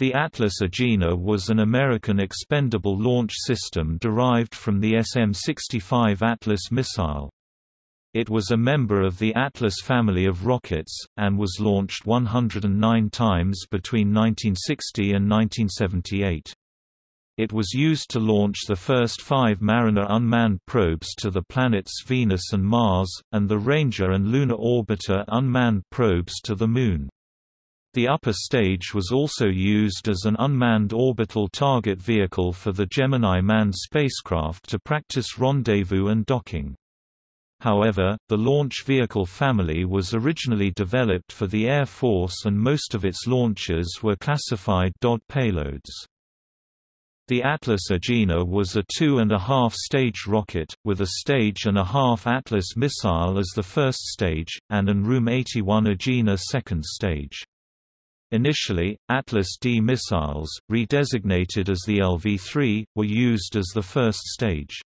The Atlas Agena was an American expendable launch system derived from the SM-65 Atlas missile. It was a member of the Atlas family of rockets, and was launched 109 times between 1960 and 1978. It was used to launch the first five Mariner unmanned probes to the planets Venus and Mars, and the Ranger and Lunar Orbiter unmanned probes to the Moon. The upper stage was also used as an unmanned orbital target vehicle for the Gemini manned spacecraft to practice rendezvous and docking. However, the launch vehicle family was originally developed for the Air Force and most of its launches were classified DOD payloads. The Atlas Agena was a two-and-a-half-stage rocket, with a stage and a half Atlas missile as the first stage, and an Room-81 Agena second stage. Initially, Atlas D missiles, redesignated as the LV-3, were used as the first stage.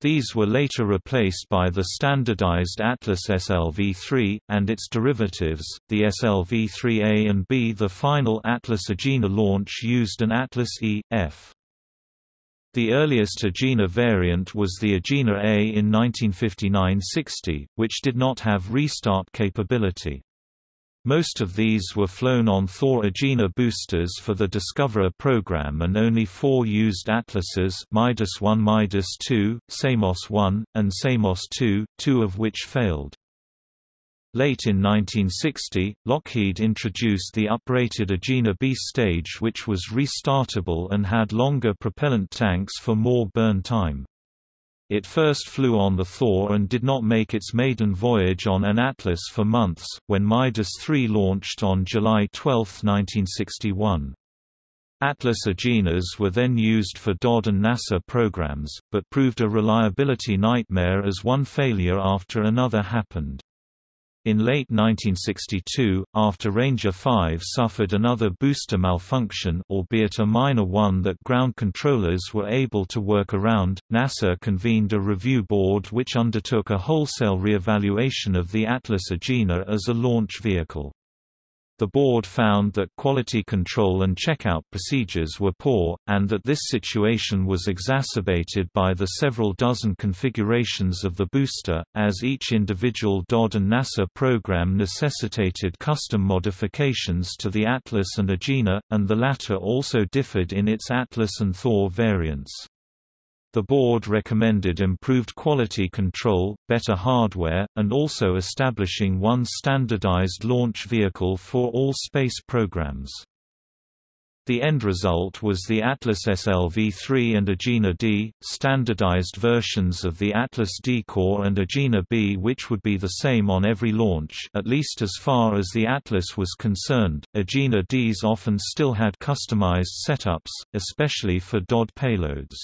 These were later replaced by the standardized Atlas SLV-3, and its derivatives, the SLV-3A and B. The final Atlas Agena launch used an Atlas E, F. The earliest Agena variant was the Agena A in 1959–60, which did not have restart capability. Most of these were flown on Thor Agena boosters for the Discoverer program and only four used Atlases Midas 1 Midas 2, Samos 1, and Samos 2, two of which failed. Late in 1960, Lockheed introduced the uprated Agena B stage which was restartable and had longer propellant tanks for more burn time. It first flew on the Thor and did not make its maiden voyage on an Atlas for months, when Midas III launched on July 12, 1961. Atlas Agenas were then used for DOD and NASA programs, but proved a reliability nightmare as one failure after another happened. In late 1962, after Ranger 5 suffered another booster malfunction albeit a minor one that ground controllers were able to work around, NASA convened a review board which undertook a wholesale re-evaluation of the Atlas Agena as a launch vehicle. The board found that quality control and checkout procedures were poor, and that this situation was exacerbated by the several dozen configurations of the booster, as each individual DOD and NASA program necessitated custom modifications to the Atlas and Agena, and the latter also differed in its Atlas and Thor variants. The board recommended improved quality control, better hardware, and also establishing one standardized launch vehicle for all space programs. The end result was the Atlas SLV-3 and Agena D, standardized versions of the Atlas D core and Agena B which would be the same on every launch at least as far as the Atlas was concerned. Agena Ds often still had customized setups, especially for DOD payloads.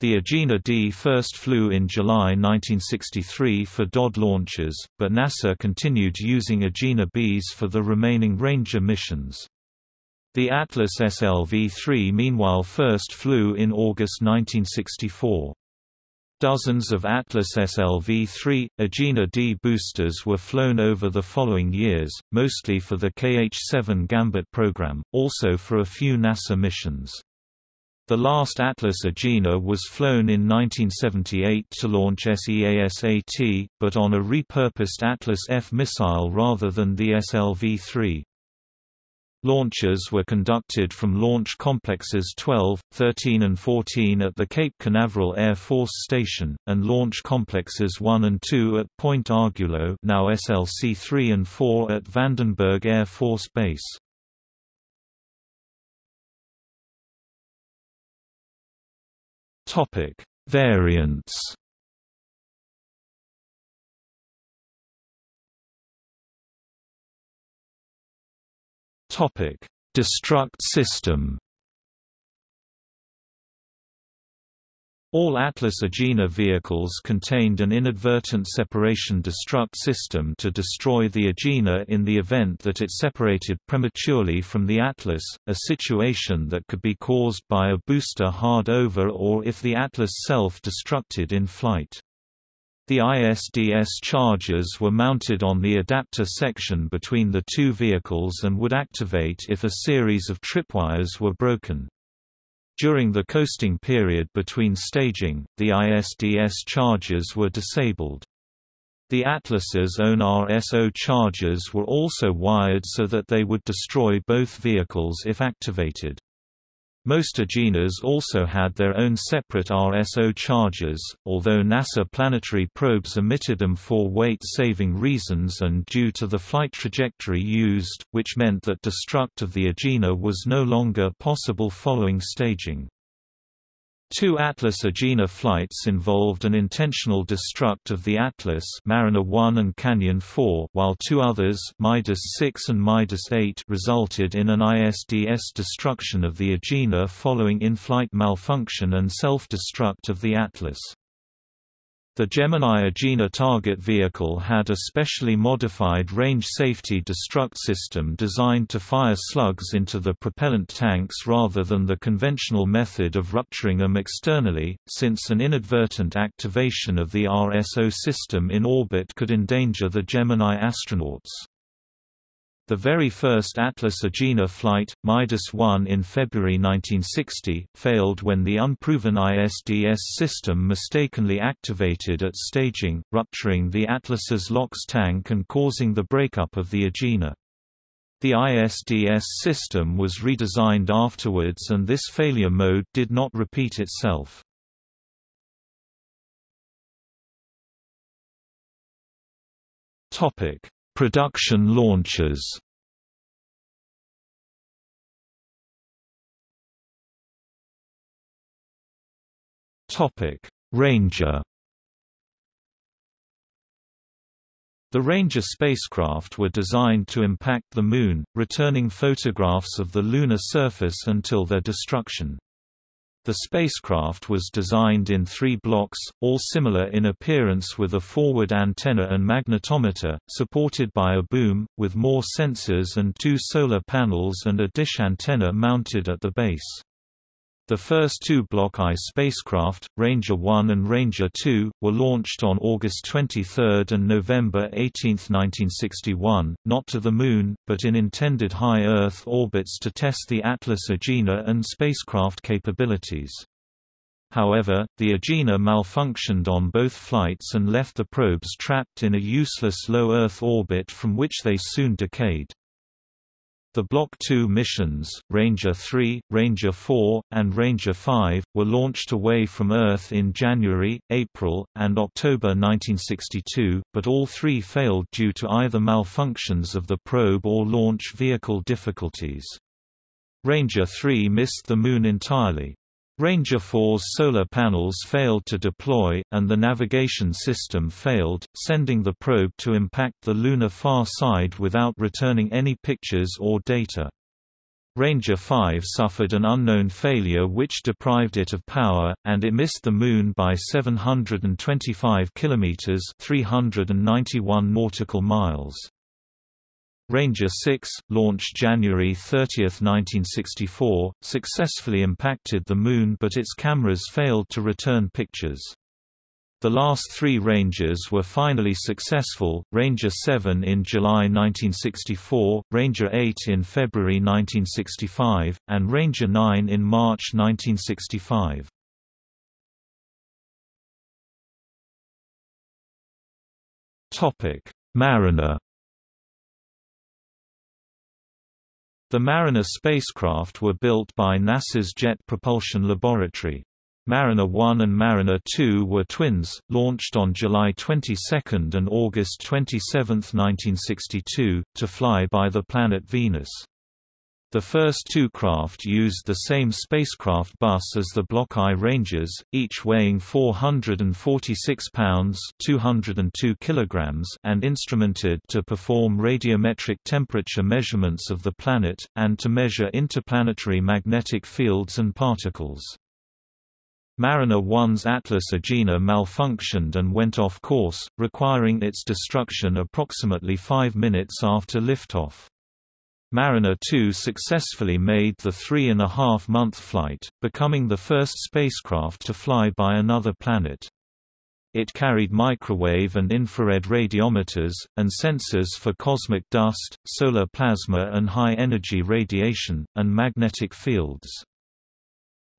The Agena D first flew in July 1963 for DOD launches, but NASA continued using Agena Bs for the remaining Ranger missions. The Atlas SLV-3 meanwhile first flew in August 1964. Dozens of Atlas SLV-3, Agena D boosters were flown over the following years, mostly for the KH-7 Gambit program, also for a few NASA missions. The last Atlas Agena was flown in 1978 to launch SEASAT, but on a repurposed Atlas F missile rather than the SLV-3. Launches were conducted from Launch Complexes 12, 13 and 14 at the Cape Canaveral Air Force Station, and Launch Complexes 1 and 2 at Point Arguello now SLC 3 and 4 at Vandenberg Air Force Base. Topic: Variants. Topic: Destruct system. All Atlas Agena vehicles contained an inadvertent separation destruct system to destroy the Agena in the event that it separated prematurely from the Atlas, a situation that could be caused by a booster hard over or if the Atlas self-destructed in flight. The ISDS chargers were mounted on the adapter section between the two vehicles and would activate if a series of tripwires were broken. During the coasting period between staging, the ISDS chargers were disabled. The Atlas's own RSO chargers were also wired so that they would destroy both vehicles if activated. Most Agenas also had their own separate RSO chargers, although NASA planetary probes omitted them for weight-saving reasons and due to the flight trajectory used, which meant that destruct of the Agena was no longer possible following staging. Two Atlas Agena flights involved an intentional destruct of the Atlas Mariner 1 and Canyon 4 while two others Midas 6 and Midas 8 resulted in an ISDS destruction of the Agena following in-flight malfunction and self-destruct of the Atlas. The Gemini Agena target vehicle had a specially modified range safety destruct system designed to fire slugs into the propellant tanks rather than the conventional method of rupturing them externally, since an inadvertent activation of the RSO system in orbit could endanger the Gemini astronauts. The very first Atlas Agena flight, Midas 1 in February 1960, failed when the unproven ISDS system mistakenly activated at staging, rupturing the Atlas's LOX tank and causing the breakup of the Agena. The ISDS system was redesigned afterwards and this failure mode did not repeat itself. Topic: Production launches Ranger The Ranger spacecraft were designed to impact the Moon, returning photographs of the lunar surface until their destruction. The spacecraft was designed in three blocks, all similar in appearance with a forward antenna and magnetometer, supported by a boom, with more sensors and two solar panels and a dish antenna mounted at the base. The first two Block I spacecraft, Ranger 1 and Ranger 2, were launched on August 23 and November 18, 1961, not to the Moon, but in intended high Earth orbits to test the Atlas Agena and spacecraft capabilities. However, the Agena malfunctioned on both flights and left the probes trapped in a useless low Earth orbit from which they soon decayed. The Block II missions, Ranger 3, Ranger 4, and Ranger 5, were launched away from Earth in January, April, and October 1962, but all three failed due to either malfunctions of the probe or launch vehicle difficulties. Ranger 3 missed the Moon entirely. Ranger 4's solar panels failed to deploy, and the navigation system failed, sending the probe to impact the lunar far side without returning any pictures or data. Ranger 5 suffered an unknown failure which deprived it of power, and it missed the Moon by 725 kilometers (391 nautical miles). Ranger 6, launched January 30, 1964, successfully impacted the Moon but its cameras failed to return pictures. The last three Rangers were finally successful, Ranger 7 in July 1964, Ranger 8 in February 1965, and Ranger 9 in March 1965. Mariner The Mariner spacecraft were built by NASA's Jet Propulsion Laboratory. Mariner 1 and Mariner 2 were twins, launched on July 22 and August 27, 1962, to fly by the planet Venus. The first two craft used the same spacecraft bus as the Block I Rangers, each weighing 446 pounds (202 kilograms) and instrumented to perform radiometric temperature measurements of the planet, and to measure interplanetary magnetic fields and particles. Mariner 1's Atlas Agena malfunctioned and went off course, requiring its destruction approximately five minutes after liftoff. Mariner 2 successfully made the three-and-a-half-month flight, becoming the first spacecraft to fly by another planet. It carried microwave and infrared radiometers, and sensors for cosmic dust, solar plasma and high-energy radiation, and magnetic fields.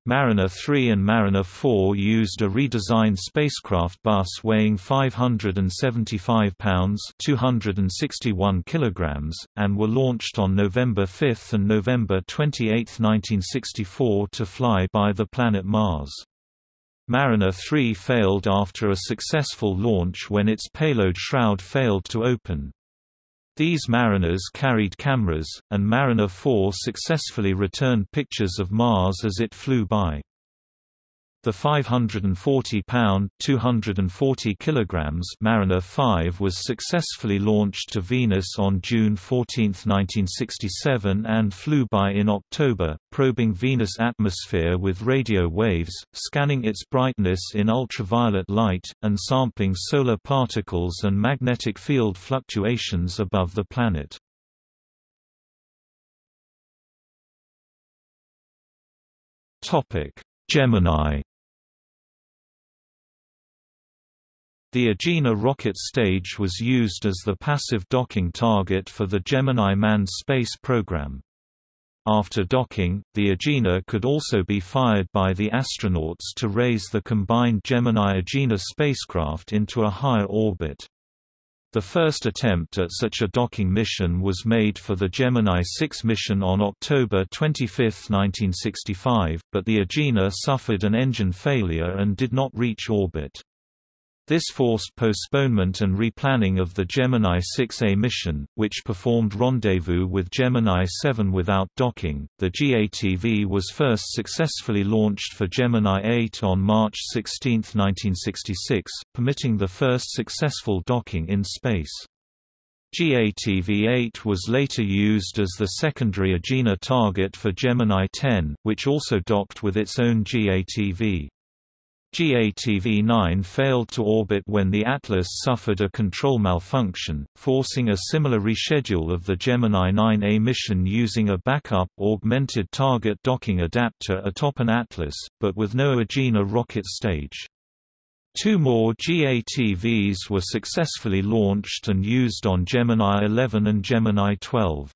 Mariner 3 and Mariner 4 used a redesigned spacecraft bus weighing 575 pounds (261 kilograms) and were launched on November 5 and November 28, 1964 to fly by the planet Mars. Mariner 3 failed after a successful launch when its payload shroud failed to open. These mariners carried cameras, and Mariner 4 successfully returned pictures of Mars as it flew by. The 540-pound (240 kilograms) Mariner 5 was successfully launched to Venus on June 14, 1967 and flew by in October, probing Venus' atmosphere with radio waves, scanning its brightness in ultraviolet light, and sampling solar particles and magnetic field fluctuations above the planet. Gemini The Agena rocket stage was used as the passive docking target for the Gemini manned space program. After docking, the Agena could also be fired by the astronauts to raise the combined Gemini-Agena spacecraft into a higher orbit. The first attempt at such a docking mission was made for the Gemini 6 mission on October 25, 1965, but the Agena suffered an engine failure and did not reach orbit. This forced postponement and replanning of the Gemini 6A mission, which performed rendezvous with Gemini 7 without docking. The GATV was first successfully launched for Gemini 8 on March 16, 1966, permitting the first successful docking in space. GATV-8 was later used as the secondary Agena target for Gemini 10, which also docked with its own GATV. GATV-9 failed to orbit when the Atlas suffered a control malfunction, forcing a similar reschedule of the Gemini 9A mission using a backup augmented target docking adapter atop an Atlas, but with no Agena rocket stage. Two more GATVs were successfully launched and used on Gemini 11 and Gemini 12.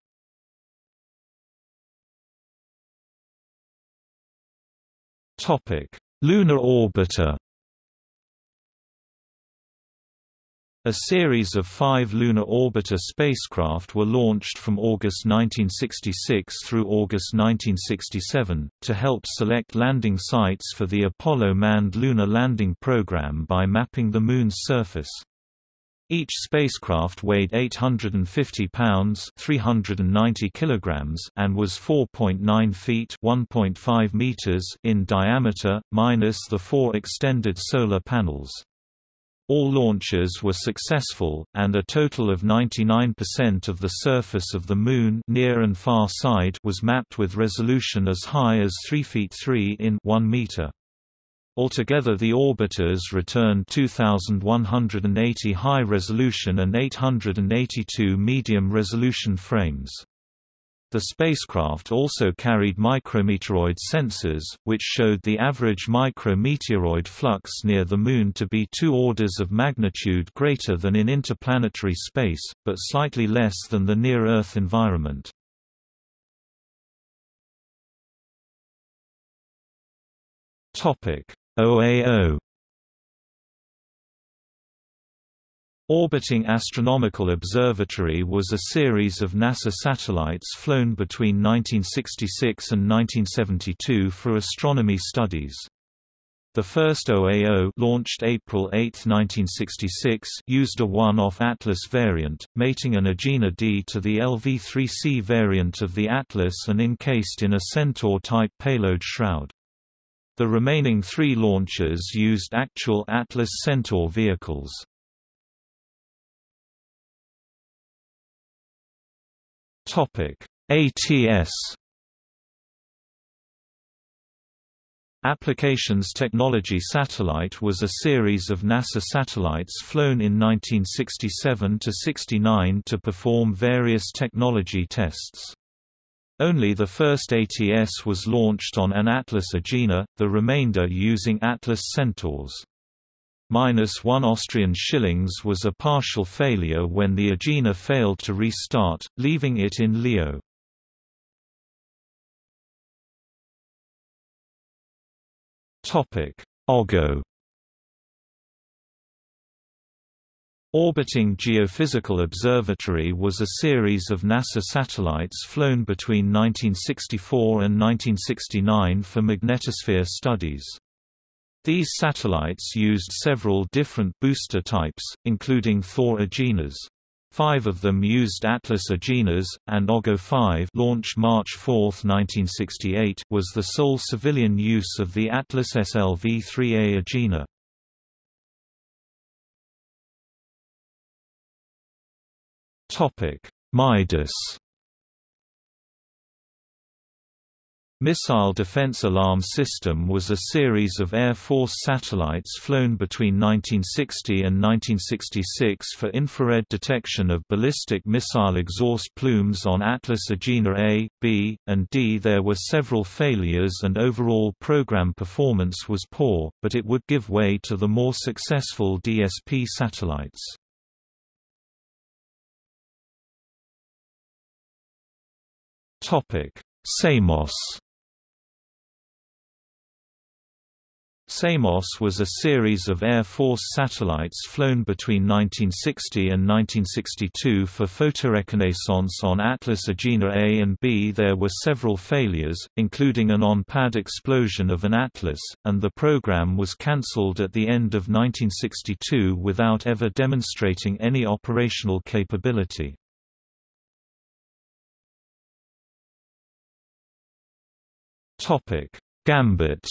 Topic Lunar orbiter A series of five lunar orbiter spacecraft were launched from August 1966 through August 1967, to help select landing sites for the Apollo manned lunar landing program by mapping the Moon's surface. Each spacecraft weighed 850 pounds (390 kilograms) and was 4.9 feet (1.5 meters) in diameter, minus the four extended solar panels. All launches were successful, and a total of 99% of the surface of the Moon near and far side was mapped with resolution as high as 3 feet 3 in 1 meter. Altogether the orbiters returned 2,180 high-resolution and 882 medium-resolution frames. The spacecraft also carried micrometeoroid sensors, which showed the average micrometeoroid flux near the Moon to be two orders of magnitude greater than in interplanetary space, but slightly less than the near-Earth environment. OAO Orbiting Astronomical Observatory was a series of NASA satellites flown between 1966 and 1972 for astronomy studies. The first OAO launched April 8, 1966 used a one-off Atlas variant, mating an Agena D to the LV-3C variant of the Atlas and encased in a Centaur-type payload shroud. The remaining three launchers used actual Atlas Centaur vehicles. ATS Applications Technology Satellite was a series of NASA satellites flown in 1967–69 to perform various technology tests. Only the first ATS was launched on an Atlas Agena, the remainder using Atlas Centaurs. minus 1 Austrian shillings was a partial failure when the Agena failed to restart, leaving it in LEO. OGO Orbiting Geophysical Observatory was a series of NASA satellites flown between 1964 and 1969 for magnetosphere studies. These satellites used several different booster types, including Thor Agenas. Five of them used Atlas Agenas, and OGO 5 launched March 4, 1968 was the sole civilian use of the Atlas SLV-3A Agena. Midas Missile Defense Alarm System was a series of Air Force satellites flown between 1960 and 1966 for infrared detection of ballistic missile exhaust plumes on Atlas Agena A, B, and D. There were several failures and overall program performance was poor, but it would give way to the more successful DSP satellites. Topic: Samos. Samos was a series of Air Force satellites flown between 1960 and 1962 for photoreconnaissance on Atlas Agena A and B. There were several failures, including an on-pad explosion of an Atlas, and the program was cancelled at the end of 1962 without ever demonstrating any operational capability. Topic: Gambit.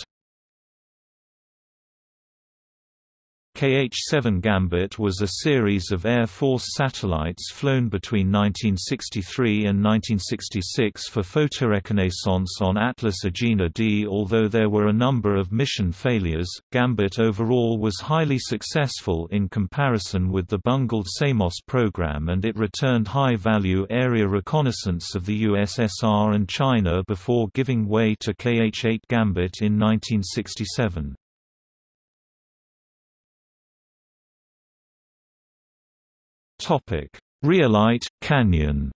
KH-7 Gambit was a series of Air Force satellites flown between 1963 and 1966 for photoreconnaissance on Atlas Agena D. Although there were a number of mission failures, Gambit overall was highly successful in comparison with the bungled Samos program and it returned high-value area reconnaissance of the USSR and China before giving way to KH-8 Gambit in 1967. Topic: Rhyolite Canyon.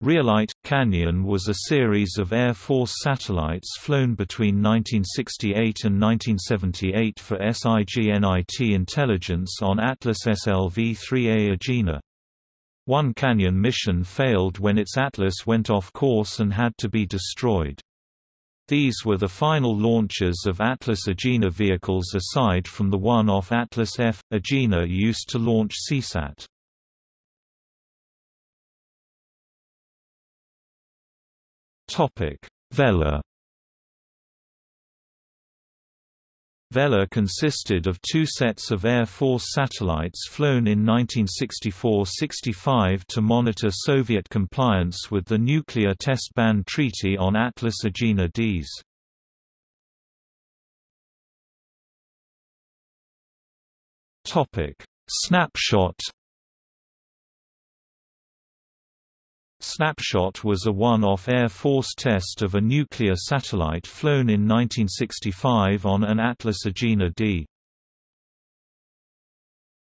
Rhyolite Canyon was a series of Air Force satellites flown between 1968 and 1978 for SIGINT intelligence on Atlas SLV-3A Agena. One Canyon mission failed when its Atlas went off course and had to be destroyed. These were the final launches of Atlas Agena vehicles aside from the one-off Atlas F. Agena used to launch SEASAT. Vela Vela consisted of two sets of Air Force satellites flown in 1964–65 to monitor Soviet compliance with the Nuclear Test Ban Treaty on Atlas Agena Ds. Snapshot Snapshot was a one-off Air Force test of a nuclear satellite flown in 1965 on an Atlas Agena D.